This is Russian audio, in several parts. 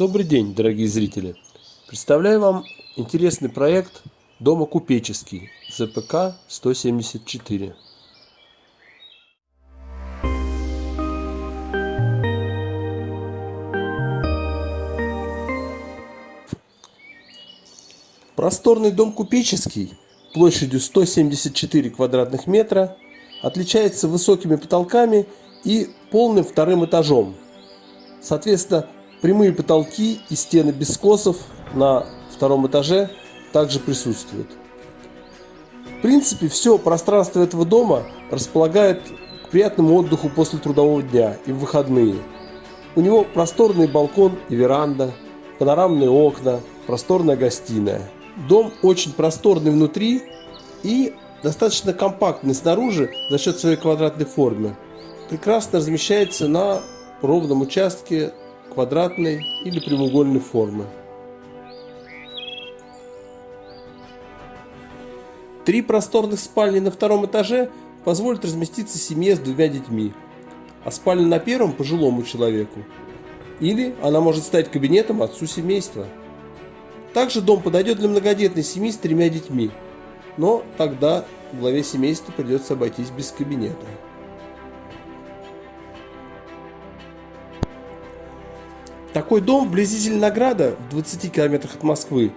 Добрый день, дорогие зрители! Представляю вам интересный проект дома купеческий ЗПК 174. Просторный дом купеческий площадью 174 квадратных метра отличается высокими потолками и полным вторым этажом. Соответственно, прямые потолки и стены без скосов на втором этаже также присутствуют. В принципе, все пространство этого дома располагает к приятному отдыху после трудового дня и в выходные. У него просторный балкон и веранда, панорамные окна, просторная гостиная – Дом очень просторный внутри и достаточно компактный снаружи за счет своей квадратной формы. Прекрасно размещается на ровном участке квадратной или прямоугольной формы. Три просторных спальни на втором этаже позволят разместиться семье с двумя детьми, а спальня на первом пожилому человеку. Или она может стать кабинетом отцу семейства. Также дом подойдет для многодетной семьи с тремя детьми, но тогда главе семейства придется обойтись без кабинета. Такой дом вблизи Зеленограда, в 20 километрах от Москвы,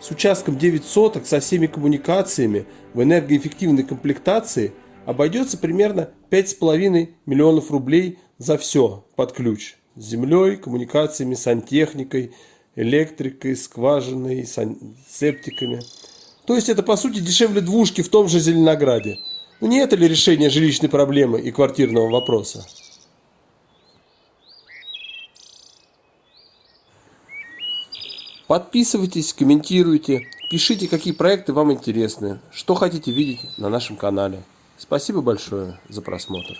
с участком 9 соток, со всеми коммуникациями, в энергоэффективной комплектации, обойдется примерно 5,5 миллионов рублей за все под ключ. С землей, коммуникациями, сантехникой, электрикой, скважиной, септиками. То есть это по сути дешевле двушки в том же Зеленограде. Ну не это ли решение жилищной проблемы и квартирного вопроса? Подписывайтесь, комментируйте, пишите, какие проекты вам интересны, что хотите видеть на нашем канале. Спасибо большое за просмотр.